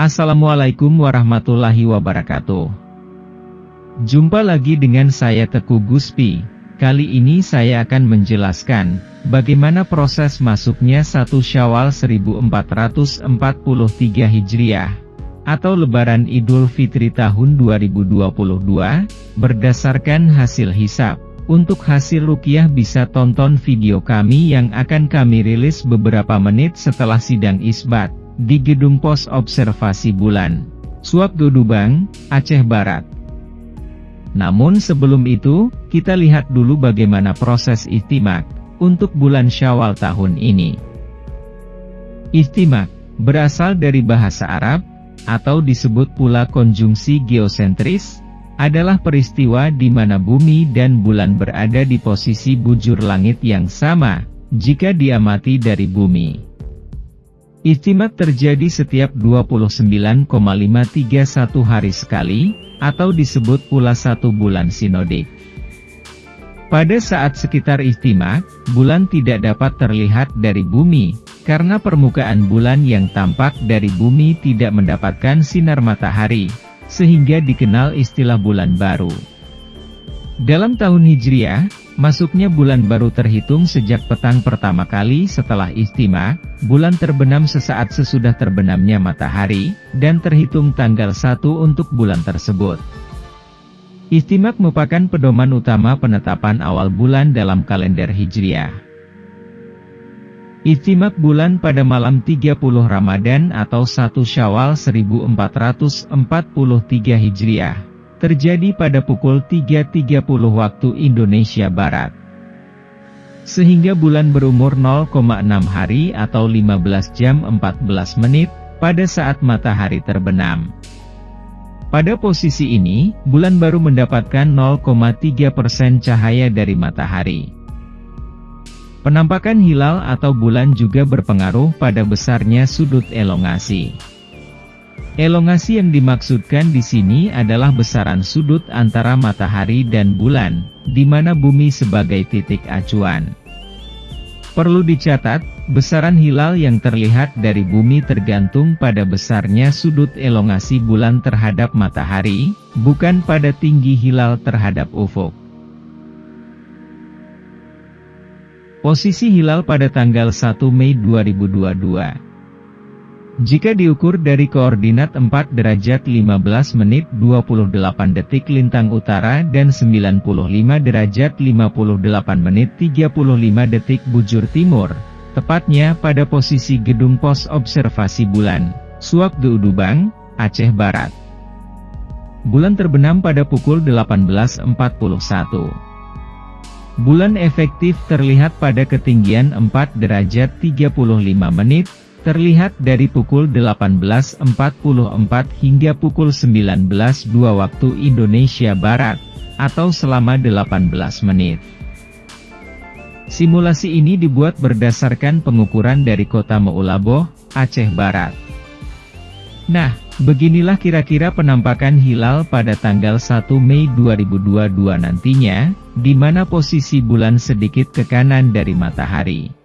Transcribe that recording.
Assalamualaikum warahmatullahi wabarakatuh. Jumpa lagi dengan saya Teku Guspi. Kali ini saya akan menjelaskan bagaimana proses masuknya satu Syawal 1443 Hijriah atau Lebaran Idul Fitri tahun 2022 berdasarkan hasil hisap. Untuk hasil rukiah bisa tonton video kami yang akan kami rilis beberapa menit setelah sidang isbat di Gedung Pos Observasi Bulan. Suap Dudubang, Aceh Barat. Namun sebelum itu, kita lihat dulu bagaimana proses istimak untuk bulan Syawal tahun ini. Istimak berasal dari bahasa Arab, atau disebut pula konjungsi geosentris, adalah peristiwa di mana bumi dan bulan berada di posisi bujur langit yang sama, jika diamati dari bumi. Istimak terjadi setiap 29,531 hari sekali, atau disebut pula satu bulan sinodik. Pada saat sekitar istimak, bulan tidak dapat terlihat dari bumi, karena permukaan bulan yang tampak dari bumi tidak mendapatkan sinar matahari, sehingga dikenal istilah bulan baru. Dalam tahun Hijriah, masuknya bulan baru terhitung sejak petang pertama kali setelah istimak, bulan terbenam sesaat sesudah terbenamnya matahari, dan terhitung tanggal 1 untuk bulan tersebut. Istimak merupakan pedoman utama penetapan awal bulan dalam kalender Hijriah. Istimak bulan pada malam 30 Ramadan atau 1 Syawal 1443 Hijriah terjadi pada pukul 3.30 waktu Indonesia Barat. Sehingga bulan berumur 0,6 hari atau 15 jam 14 menit, pada saat matahari terbenam. Pada posisi ini, bulan baru mendapatkan 0,3% cahaya dari matahari. Penampakan hilal atau bulan juga berpengaruh pada besarnya sudut elongasi. Elongasi yang dimaksudkan di sini adalah besaran sudut antara matahari dan bulan, di mana bumi sebagai titik acuan. Perlu dicatat, besaran hilal yang terlihat dari bumi tergantung pada besarnya sudut elongasi bulan terhadap matahari, bukan pada tinggi hilal terhadap ufuk. Posisi hilal pada tanggal 1 Mei 2022 jika diukur dari koordinat 4 derajat 15 menit 28 detik lintang utara dan 95 derajat 58 menit 35 detik bujur timur, tepatnya pada posisi gedung pos observasi bulan, Suak Geudubang, Aceh Barat. Bulan terbenam pada pukul 18.41. Bulan efektif terlihat pada ketinggian 4 derajat 35 menit, terlihat dari pukul 18.44 hingga pukul 19.02 waktu Indonesia Barat, atau selama 18 menit. Simulasi ini dibuat berdasarkan pengukuran dari kota Meulaboh, Aceh Barat. Nah, beginilah kira-kira penampakan hilal pada tanggal 1 Mei 2022 nantinya, di mana posisi bulan sedikit ke kanan dari matahari.